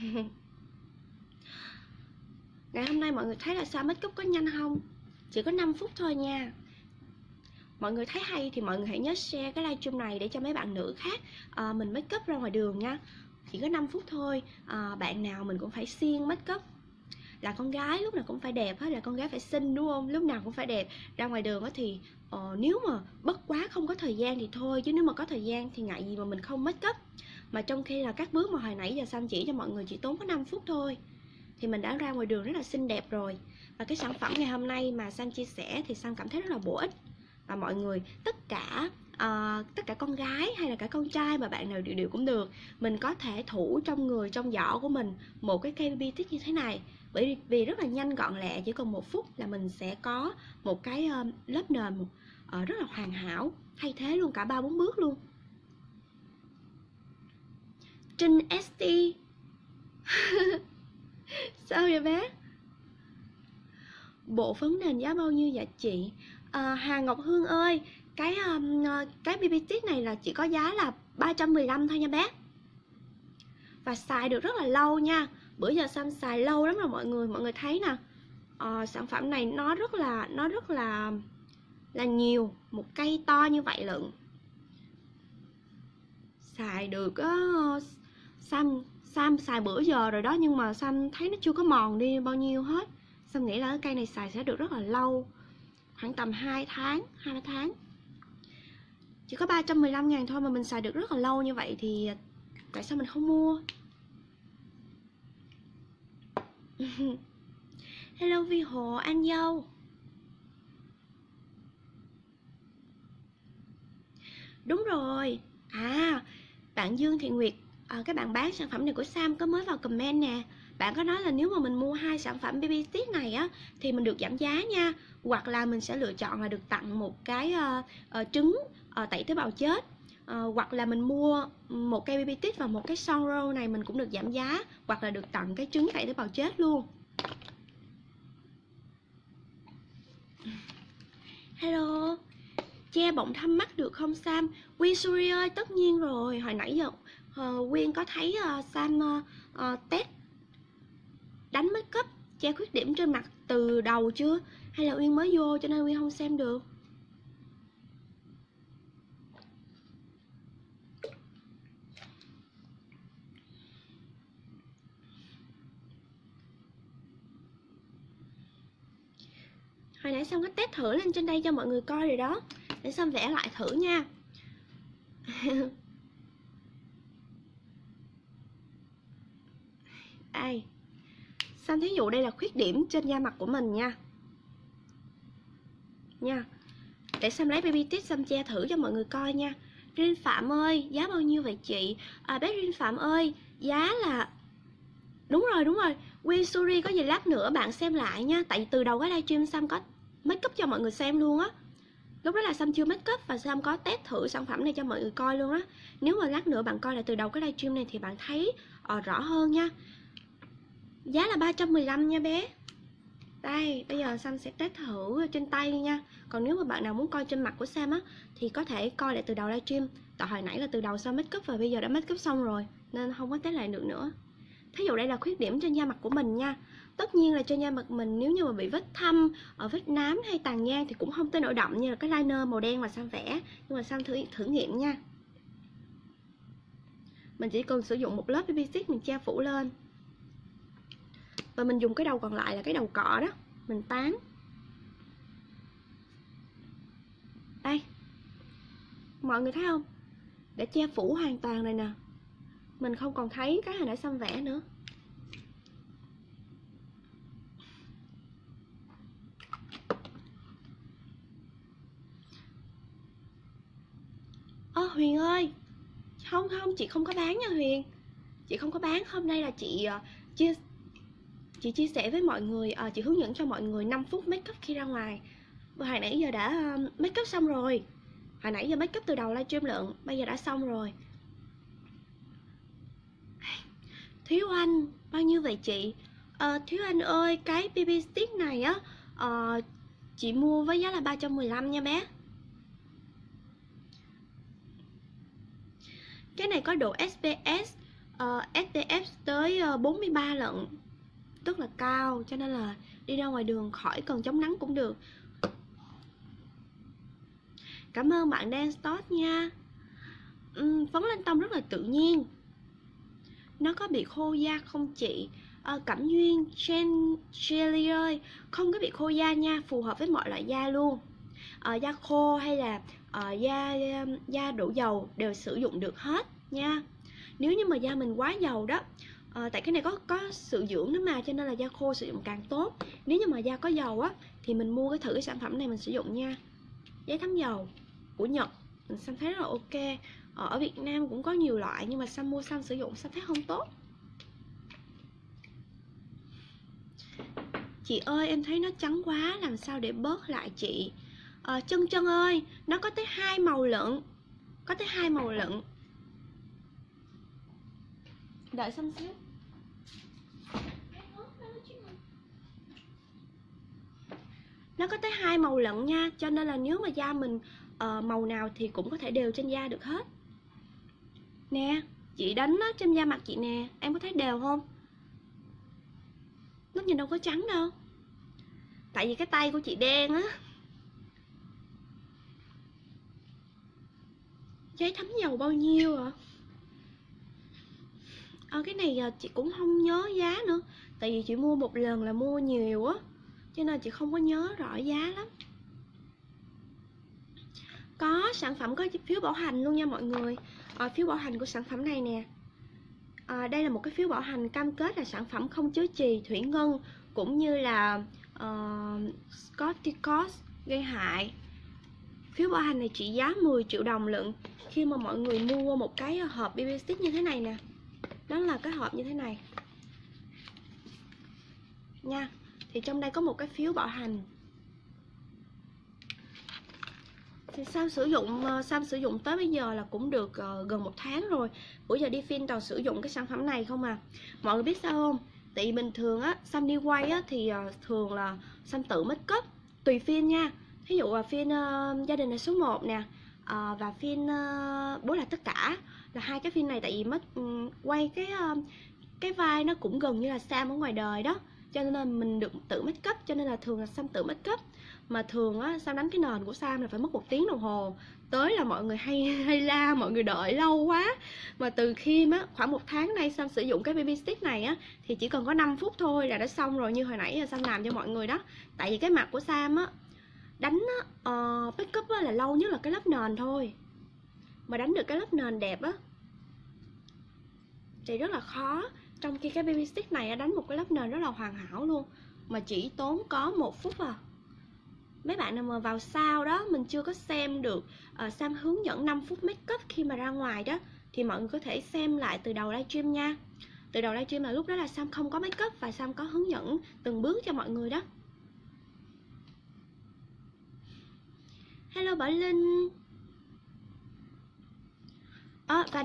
Ngày hôm nay mọi người thấy là sao? Make up có nhanh không? Chỉ có 5 phút thôi nha. Mọi người thấy hay thì mọi người hãy nhớ share cái livestream này để cho mấy bạn nữ khác à, Mình make up ra ngoài đường nha. Chỉ có 5 phút thôi à, Bạn nào mình cũng phải siêng make up là con gái lúc nào cũng phải đẹp hết là con gái phải xinh đúng không? Lúc nào cũng phải đẹp. Ra ngoài đường thì uh, nếu mà bất quá không có thời gian thì thôi chứ nếu mà có thời gian thì ngại gì mà mình không make up mà trong khi là các bước mà hồi nãy giờ xanh chỉ cho mọi người chỉ tốn có 5 phút thôi thì mình đã ra ngoài đường rất là xinh đẹp rồi. Và cái sản phẩm ngày hôm nay mà Sam chia sẻ thì Sam cảm thấy rất là bổ ích. Và mọi người tất cả uh, tất cả con gái hay là cả con trai mà bạn nào đều đều cũng được mình có thể thủ trong người trong giỏ của mình một cái cây BB như thế này. Bởi vì rất là nhanh gọn lẹ chỉ còn một phút là mình sẽ có một cái uh, lớp nền uh, rất là hoàn hảo thay thế luôn cả ba bốn bước luôn. Trinh ST Sao vậy bé? Bộ phấn nền giá bao nhiêu vậy chị? À, Hà Ngọc Hương ơi Cái um, ờ, cái BB stick này là chỉ có giá là 315 thôi nha bé. Và xài được rất là lâu nha. Bữa giờ Sam xài lâu lắm rồi mọi người Mọi người thấy nè. À, Sản phẩm này nó rất là Nó rất là Là nhiều Một cây to như vậy lận. Xài được uh, Sam Sam xài bữa giờ rồi đó nhưng mà Sam thấy nó chưa có mòn đi bao nhiêu hết. Sam nghĩ là cái cây này xài sẽ được rất là lâu Khoảng tầm 2 tháng, 2 tháng. Chỉ có 315 ngàn thôi mà mình xài được rất là lâu như vậy thì Tại sao mình không mua? Hello Vi Hồ, anh dâu. Đúng rồi. À, bạn Dương Thị Nguyệt Ờ, à, các bạn bán sản phẩm này của Sam có mới vào comment nè. Bạn có nói là nếu mà mình mua hai sản phẩm BB tiết này á thì mình được giảm giá nha. Hoặc là mình sẽ lựa chọn là được tặng một cái uh, uh, trứng uh, tẩy tế bào chết. Uh, hoặc là mình mua một cây BB tiết và một cái son roll này mình cũng được giảm giá hoặc là được tặng cái trứng tẩy tế bào chết luôn. Hello Che bọng thăm mắt được không Sam? Quy Suri ơi, tất nhiên rồi. Hồi nãy giờ uh, Quyên có thấy uh, Sam ờ, uh, uh, test đánh make up che khuyết điểm trên mặt từ đầu chưa? Hay là Uyên mới vô cho nên Uyên không xem được? Hồi nãy xong có test thử lên trên đây cho mọi người coi rồi đó. Để xong vẽ lại thử nha. đây Sam thí dụ đây là khuyết điểm trên da mặt của mình nha? Nha để xem lấy baby tip xem che thử cho mọi người coi nha. Rin Phạm ơi giá bao nhiêu vậy chị? À, bé Rin Phạm ơi giá là đúng rồi đúng rồi. Win Suri có gì lát nữa bạn xem lại nha. Tại vì từ đầu cái livestream Sam có make up cho mọi người xem luôn á. Lúc đó là Sam chưa make up và Sam có test thử sản phẩm này cho mọi người coi luôn á. Nếu mà lát nữa bạn coi lại từ đầu cái livestream này thì bạn thấy uh, rõ hơn nha. Giá là 315 nha bé. Đây, bây giờ Sam sẽ test thử trên tay nha. Còn nếu mà bạn nào muốn coi trên mặt của Sam á Thì có thể coi lại từ đầu livestream. Tại hồi nãy là từ đầu Sam make up và bây giờ đã make up xong rồi Nên không có test lại được nữa. Thí dụ đây là khuyết điểm trên da mặt của mình nha. Tất nhiên là trên da mặt mình nếu như mà bị vết thâm, ở vết nám hay tàn nhang thì cũng không tới nổi đậm như là cái liner màu đen mà Sam vẽ. Nhưng mà Sam thử thử nghiệm nha. Mình chỉ cần sử dụng một lớp BB stick mình che phủ lên và mình dùng cái đầu còn lại là cái đầu cọ đó. Mình tán. Đây. Mọi người thấy không? Để che phủ hoàn toàn này nè. Mình không còn thấy cái hồi nãy xăm vẽ nữa. Ơ huyền ơi. Không không chị không có bán nha huyền. Chị không có bán. Hôm nay là chị uh, chia chị chia sẻ với mọi người à, chị hướng dẫn cho mọi người 5 phút make up khi ra ngoài. Và hồi nãy giờ đã ờ, make up xong rồi. Hồi nãy giờ make up từ đầu livestream lượng, bây giờ đã xong rồi. Thiếu anh bao nhiêu vậy chị? Ờ, à, thiếu anh ơi cái bb stick này á à, chị mua với giá là 315 nha bé. Cái này có độ SPS uh, SPF tới uh, 43 lận rất là cao cho nên là đi ra ngoài đường khỏi cần chống nắng cũng được. Cảm ơn bạn Dan Stott nha. Uhm, phấn lên tông rất là tự nhiên. Nó có bị khô da không chị? À, cẩm duyên Chen Jelly ơi không có bị khô da nha phù hợp với mọi loại da luôn. À, da khô hay là à, da da đổ dầu đều sử dụng được hết nha. Nếu như mà da mình quá dầu đó à, tại cái này có có sự dưỡng đó mà cho nên là da khô sử dụng càng tốt. Nếu như mà da có dầu á thì mình mua cái thử cái sản phẩm này mình sử dụng nha. Giấy thấm dầu của nhật mình xem thấy rất là ok. Ờ, ở việt nam cũng có nhiều loại nhưng mà xăm mua xăm sử dụng xăm thấy không tốt. Chị ơi em thấy nó trắng quá làm sao để bớt lại chị? Ờ, à, chân chân ơi nó có tới hai màu lận có tới hai màu lận đợi xong xíu. Nó có tới hai màu lận nha cho nên là nếu mà da mình uh, màu nào thì cũng có thể đều trên da được hết. Nè chị đánh nó trên da mặt chị nè em có thấy đều không? Nó nhìn đâu có trắng đâu. Tại vì cái tay của chị đen á. Giấy thấm dầu bao nhiêu à à, cái này ờ, chị cũng không nhớ giá nữa. Tại vì chị mua một lần là mua nhiều á cho nên chị không có nhớ rõ giá lắm. Có sản phẩm có phiếu bảo hành luôn nha mọi người. À, phiếu bảo hành của sản phẩm này nè. À, đây là một cái phiếu bảo hành cam kết là sản phẩm không chứa trì thủy ngân cũng như là uh, corticoid gây hại. Phiếu bảo hành này trị giá 10 triệu đồng lận khi mà mọi người mua một cái hộp BB stick như thế này nè đó là cái hộp như thế này. Nha thì trong đây có một cái phiếu bảo hành. Thì Sam sử dụng sao Sam sử dụng tới bây giờ là cũng được uh, gần một tháng rồi. Bữa giờ đi phim toàn sử dụng cái sản phẩm này không à. Mọi người biết sao không? Tại bình thường á Sam đi quay á thì uh, thường là Sam tự make up tùy phim nha. Ví dụ là phim uh, gia đình là số 1 nè uh, và phim uh, bố là tất cả là hai cái phim này tại vì mất ừ, quay cái ờ, cái vai nó cũng gần như là Sam ở ngoài đời đó. Cho nên là mình được tự make up cho nên là thường là Sam tự make up. Mà thường á Sam đánh cái nền của Sam là phải mất một tiếng đồng hồ. Tới là mọi người hay hay la mọi người đợi lâu quá. Mà từ khi á khoảng một tháng nay Sam sử dụng cái baby stick này á thì chỉ cần có 5 phút thôi là đã xong rồi như hồi nãy là Sam làm cho mọi người đó. Tại vì cái mặt của Sam á đánh á, uh, make up á, là lâu nhất là cái lớp nền thôi mà đánh được cái lớp nền đẹp á. Thì rất là khó. Trong khi cái baby stick này đánh một cái lớp nền rất là hoàn hảo luôn. Mà chỉ tốn có một phút à. Mấy bạn nào mà vào sau đó mình chưa có xem được uh, Sam hướng dẫn 5 phút make up khi mà ra ngoài đó thì mọi người có thể xem lại từ đầu livestream nha. Từ đầu livestream là lúc đó là Sam không có make up và Sam có hướng dẫn từng bước cho mọi người đó. Hello Bảo Linh à, và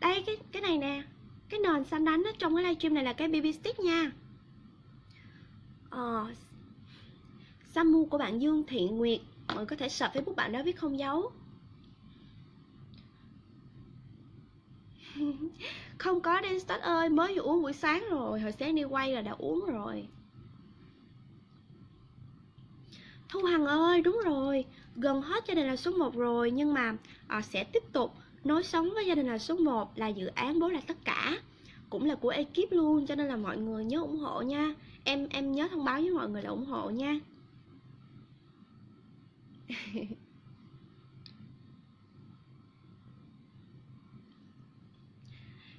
đây cái cái này nè. Cái nền xanh đánh đó, trong cái livestream này là cái BB stick nha. Ờ, Samu của bạn Dương Thị Nguyệt Mọi người có thể search Facebook bạn đó viết không dấu. Không có Denstot ơi Mới vừa uống buổi sáng rồi Hồi sáng đi quay là đã uống rồi. Thu Hằng ơi đúng rồi Gần hết cho nên là số 1 rồi Nhưng mà à, sẽ tiếp tục Nối sống với gia đình là số 1 Là dự án bố là tất cả. Cũng là của ekip luôn Cho nên là mọi người nhớ ủng hộ nha. Em em nhớ thông báo với mọi người là ủng hộ nha.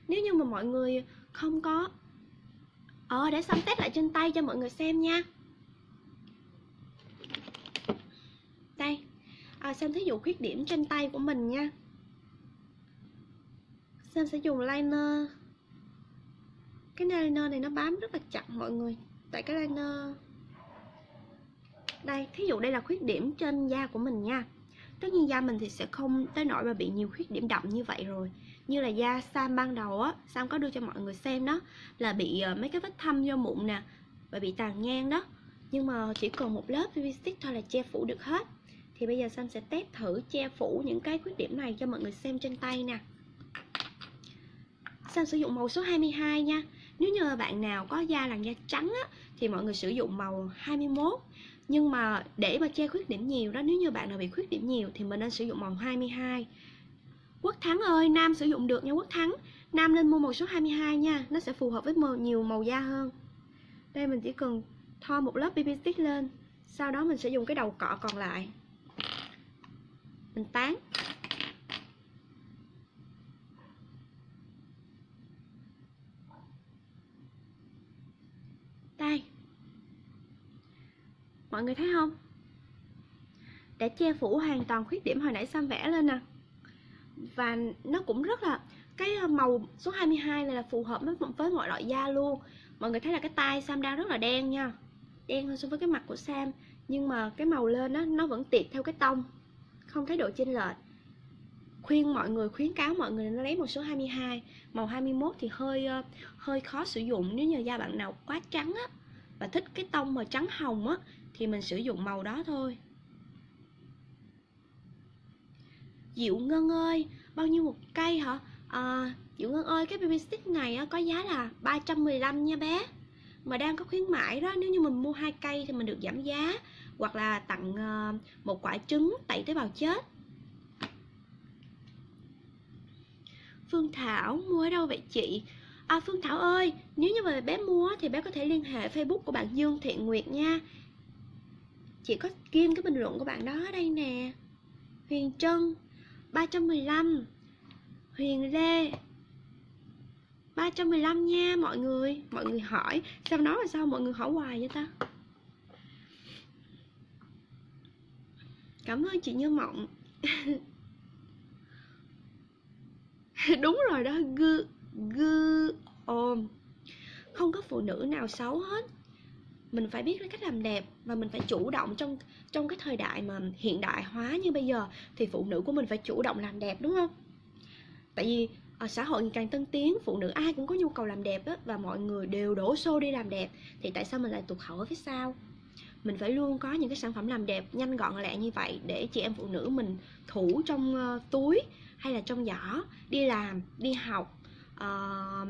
Nếu như mà mọi người không có ờ để xong test lại trên tay cho mọi người xem nha. Đây à, xem thí dụ khuyết điểm trên tay của mình nha. Sam sẽ dùng liner? Cái liner này nó bám rất là chặt mọi người. Tại cái liner Đây, thí dụ đây là khuyết điểm trên da của mình nha. Tất nhiên da mình thì sẽ không tới nỗi mà bị nhiều khuyết điểm đậm như vậy rồi. Như là da Sam ban đầu á Sam có đưa cho mọi người xem đó là bị ờ, mấy cái vết thâm do mụn nè và bị tàn nhang đó. Nhưng mà chỉ cần một lớp PV stick thôi là che phủ được hết. Thì bây giờ Sam sẽ test thử che phủ những cái khuyết điểm này cho mọi người xem trên tay nè. Sam sử dụng màu số 22 nha? Nếu như bạn nào có da làn da trắng á, thì mọi người sử dụng màu 21 nhưng mà để mà che khuyết điểm nhiều đó nếu như bạn nào bị khuyết điểm nhiều thì mình nên sử dụng màu 22 Quốc Thắng ơi, Nam sử dụng được nha Quốc Thắng. Nam nên mua màu số 22 nha Nó sẽ phù hợp với màu, nhiều màu da hơn. Đây mình chỉ cần thoa một lớp BB stick lên Sau đó mình sẽ dùng cái đầu cọ còn lại. Mình tán. Mọi người thấy không? Đã che phủ hoàn toàn khuyết điểm hồi nãy Sam vẽ lên nè. Và nó cũng rất là, cái ờ, màu số 22 này là phù hợp với với mọi loại da luôn. Mọi người thấy là cái tai Sam đang rất là đen nha. Đen hơn so với cái mặt của Sam, nhưng mà cái màu lên á, nó vẫn tiệt theo cái tông, không thấy độ chênh lệch. Khuyên mọi người, khuyến cáo mọi người nên lấy một số 22 màu 21 thì hơi ờ, hơi khó sử dụng nếu như da bạn nào quá trắng á và thích cái tông mà trắng hồng á thì mình sử dụng màu đó thôi. Diệu Ngân ơi bao nhiêu một cây hả? À, Diệu Ngân ơi cái baby stick này có giá là 315 nha bé. Mà đang có khuyến mãi đó nếu như mình mua hai cây thì mình được giảm giá hoặc là tặng ờ, một quả trứng tẩy tế bào chết. Phương Thảo mua ở đâu vậy chị? À Phương Thảo ơi, nếu như mà bé mua thì bé có thể liên hệ Facebook của bạn Dương Thiện Nguyệt nha. Chị có kim cái bình luận của bạn đó ở đây nè. Huyền Trân 315 Huyền Lê 315 nha, mọi người. Mọi người hỏi, Sao nói là sao mọi người hỏi hoài vậy ta? Cảm ơn chị Như Mộng. Đúng rồi đó, gư gư ôm. Không có phụ nữ nào xấu hết mình phải biết cách làm đẹp và mình phải chủ động trong trong cái thời đại mà hiện đại hóa như bây giờ thì phụ nữ của mình phải chủ động làm đẹp đúng không? Tại vì ở xã hội ngày càng tân tiến phụ nữ ai cũng có nhu cầu làm đẹp á, và mọi người đều đổ xô đi làm đẹp thì tại sao mình lại tụt hậu ở phía sau? Mình phải luôn có những cái sản phẩm làm đẹp nhanh gọn lẹ như vậy để chị em phụ nữ mình thủ trong ờ, túi hay là trong giỏ đi làm đi học uh,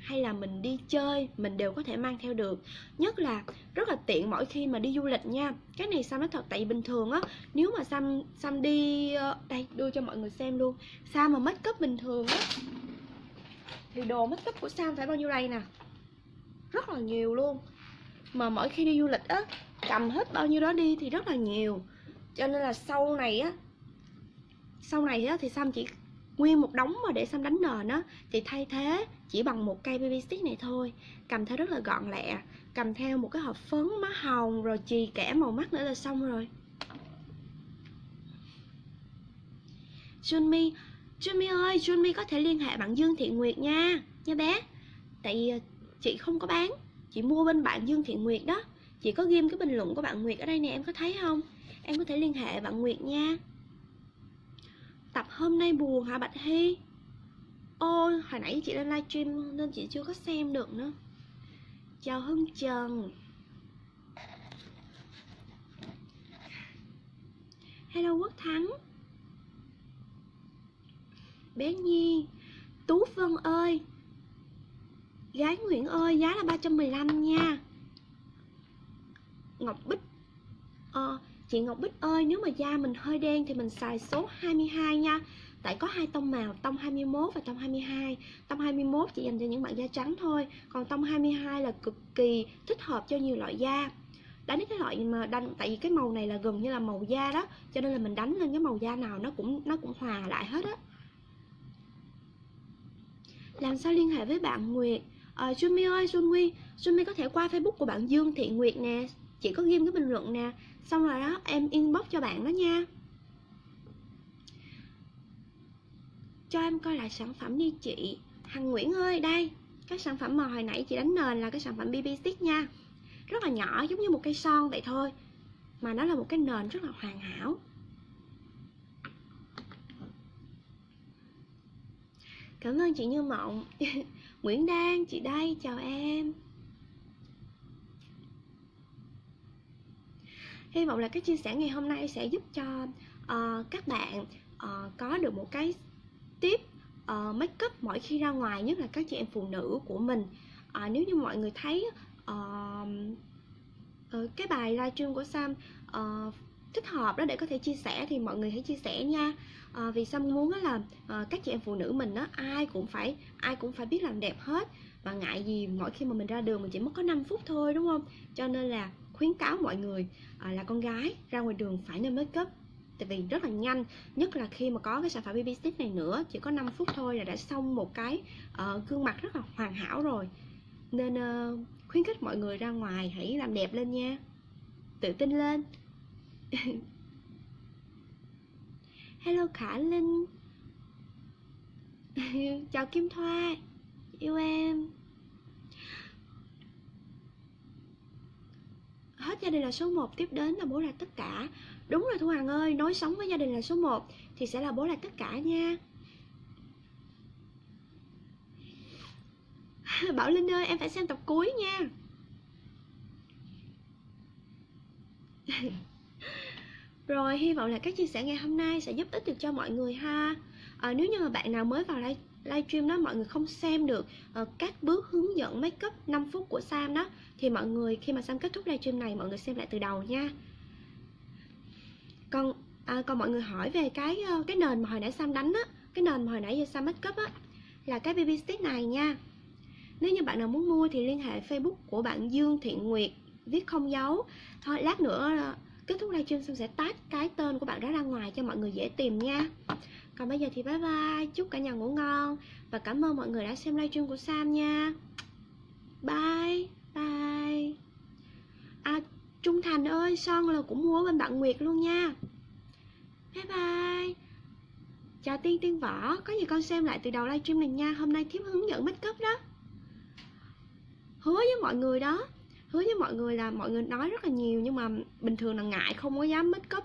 hay là mình đi chơi mình đều có thể mang theo được. Nhất là rất là tiện mỗi khi mà đi du lịch nha. Cái này sam nói thật tại vì bình thường á nếu mà sam sam đi uh, đây đưa cho mọi người xem luôn. Sam mà make up bình thường á? Thì đồ make up của sam phải bao nhiêu đây nè? Rất là nhiều luôn. Mà mỗi khi đi du lịch á cầm hết bao nhiêu đó đi thì rất là nhiều. Cho nên là sau này á sau này á thì Sam chỉ nguyên một đống mà để xăm đánh nền á, thì thay thế chỉ bằng một cây baby stick này thôi. Cầm theo rất là gọn lẹ, cầm theo một cái hộp phấn má hồng, rồi chì kẻ màu mắt nữa là xong rồi. Junmi Junmi ơi, Junmi có thể liên hệ bạn Dương Thiện Nguyệt nha nha bé. Tại ờ, chị không có bán, chị mua bên bạn Dương Thiện Nguyệt đó. Chị có ghim cái bình luận của bạn Nguyệt ở đây nè, em có thấy không? Em có thể liên hệ bạn Nguyệt nha. Tập hôm nay buồn hả Bạch Hy? Ô, hồi nãy chị lên livestream nên chị chưa có xem được nữa. Chào Hưng Trần. Hello Quốc Thắng. Bé Nhi, Tú Vân ơi. Gái Nguyễn ơi, giá là 315 nha. Ngọc Bích Ờ Chị Ngọc Bích ơi, nếu mà da mình hơi đen thì mình xài số 22 nha. Tại có hai tông màu, tông 21 và tông 22 Tông 21 chỉ dành cho những bạn da trắng thôi Còn tông 22 là cực kỳ thích hợp cho nhiều loại da. Đánh cái loại mà đánh Tại vì cái màu này là gần như là màu da đó Cho nên là mình đánh lên cái màu da nào nó cũng nó cũng hòa lại hết á. Làm sao liên hệ với bạn Nguyệt? Ờ, à, Jumi ơi, Junmi Junmi có thể qua Facebook của bạn Dương Thị Nguyệt nè. Chị có ghim cái bình luận nè. Xong rồi đó em inbox cho bạn đó nha. Cho em coi lại sản phẩm đi chị. Hằng Nguyễn ơi, đây. Cái sản phẩm mà hồi nãy chị đánh nền là cái sản phẩm BB stick nha. Rất là nhỏ, giống như một cây son vậy thôi. Mà nó là một cái nền rất là hoàn hảo. Cảm ơn chị Như Mộng. Nguyễn Đan, chị đây, chào em. Hy vọng là cái chia sẻ ngày hôm nay sẽ giúp cho uh, các bạn uh, có được một cái tiếp uh, ờ, make up mỗi khi ra ngoài nhất là các chị em phụ nữ của mình. Uh, nếu như mọi người thấy uh, uh, cái bài livestream của Sam uh, thích hợp đó để có thể chia sẻ thì mọi người hãy chia sẻ nha. À, vì Sam muốn là à, các chị em phụ nữ mình đó ai cũng phải ai cũng phải biết làm đẹp hết. Và ngại gì mỗi khi mà mình ra đường mình chỉ mất có 5 phút thôi đúng không? Cho nên là khuyến cáo mọi người à, là con gái ra ngoài đường phải nên make up. Tại vì rất là nhanh nhất là khi mà có cái sản phẩm BB stick này nữa chỉ có 5 phút thôi là đã xong một cái uh, gương mặt rất là hoàn hảo rồi. Nên uh, khuyến khích mọi người ra ngoài hãy làm đẹp lên nha. Tự tin lên. Hello khả linh. Chào kim thoa. Yêu em. Hết gia đình là số 1 tiếp đến là bố là tất cả. Đúng rồi thu hằng ơi nói sống với gia đình là số 1 thì sẽ là bố là tất cả nha. Bảo linh ơi em phải xem tập cuối nha. Rồi hy vọng là các chia sẻ ngày hôm nay sẽ giúp ích được cho mọi người ha. À, nếu như mà bạn nào mới vào live livestream đó mọi người không xem được uh, các bước hướng dẫn make up 5 phút của Sam đó thì mọi người khi mà Sam kết thúc livestream này mọi người xem lại từ đầu nha. Còn à, còn mọi người hỏi về cái ờ, cái nền mà hồi nãy Sam đánh á cái nền mà hồi nãy giờ Sam make up á là cái BB stick này nha. Nếu như bạn nào muốn mua thì liên hệ Facebook của bạn Dương Thiện Nguyệt viết không dấu. Thôi lát nữa ờ, kết thúc livestream Sam sẽ tag cái tên của bạn đó ra ngoài cho mọi người dễ tìm nha. Còn bây giờ thì bye bye chúc cả nhà ngủ ngon và cảm ơn mọi người đã xem livestream của Sam nha. Bye bye à Trung Thành ơi son là cũng mua bên bạn Nguyệt luôn nha. Bye bye. Chào Tiên Tiên Võ. Có gì con xem lại từ đầu livestream này nha. Hôm nay thiếp hướng dẫn make up đó. Hứa với mọi người đó. Hứa với mọi người là mọi người nói rất là nhiều nhưng mà bình thường là ngại không có dám make up.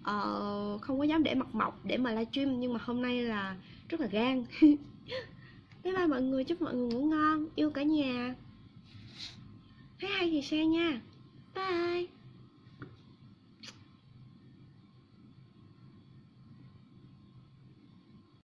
Uh, không có dám để mặt mộc để mà livestream nhưng mà hôm nay là rất là gan. Bye bye mọi người chúc mọi người ngủ ngon. Yêu cả nhà thấy hay thì share nha. Bye.